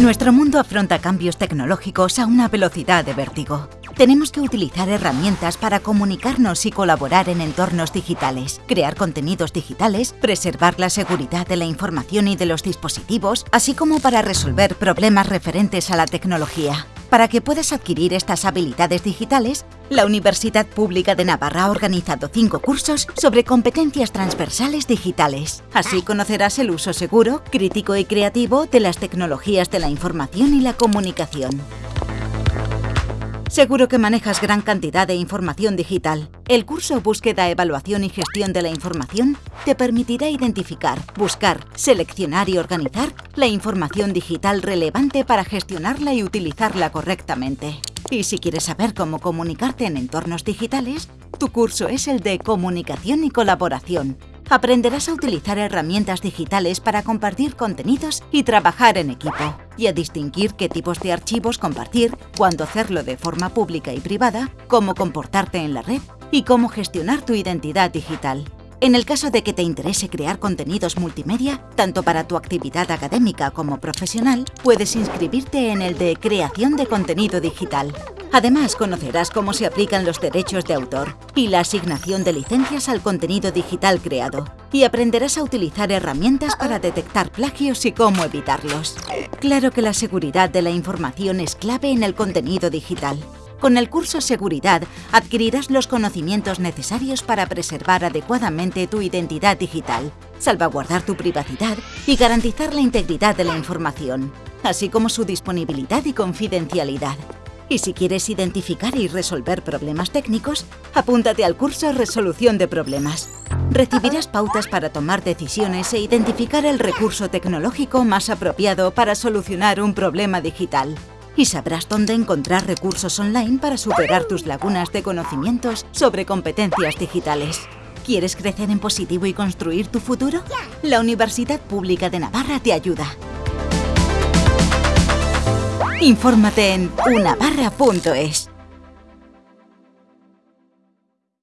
Nuestro mundo afronta cambios tecnológicos a una velocidad de vértigo. Tenemos que utilizar herramientas para comunicarnos y colaborar en entornos digitales, crear contenidos digitales, preservar la seguridad de la información y de los dispositivos, así como para resolver problemas referentes a la tecnología. Para que puedas adquirir estas habilidades digitales, la Universidad Pública de Navarra ha organizado cinco cursos sobre competencias transversales digitales. Así conocerás el uso seguro, crítico y creativo de las tecnologías de la información y la comunicación. Seguro que manejas gran cantidad de información digital. El curso Búsqueda, Evaluación y Gestión de la Información te permitirá identificar, buscar, seleccionar y organizar la información digital relevante para gestionarla y utilizarla correctamente. Y si quieres saber cómo comunicarte en entornos digitales, tu curso es el de Comunicación y Colaboración, aprenderás a utilizar herramientas digitales para compartir contenidos y trabajar en equipo, y a distinguir qué tipos de archivos compartir, cuándo hacerlo de forma pública y privada, cómo comportarte en la red y cómo gestionar tu identidad digital. En el caso de que te interese crear contenidos multimedia, tanto para tu actividad académica como profesional, puedes inscribirte en el de Creación de Contenido Digital. Además, conocerás cómo se aplican los derechos de autor y la asignación de licencias al contenido digital creado. Y aprenderás a utilizar herramientas para detectar plagios y cómo evitarlos. Claro que la seguridad de la información es clave en el contenido digital. Con el curso Seguridad adquirirás los conocimientos necesarios para preservar adecuadamente tu identidad digital, salvaguardar tu privacidad y garantizar la integridad de la información, así como su disponibilidad y confidencialidad. Y si quieres identificar y resolver problemas técnicos, apúntate al curso Resolución de Problemas. Recibirás pautas para tomar decisiones e identificar el recurso tecnológico más apropiado para solucionar un problema digital. Y sabrás dónde encontrar recursos online para superar tus lagunas de conocimientos sobre competencias digitales. ¿Quieres crecer en positivo y construir tu futuro? La Universidad Pública de Navarra te ayuda. Infórmate en unavarra.es.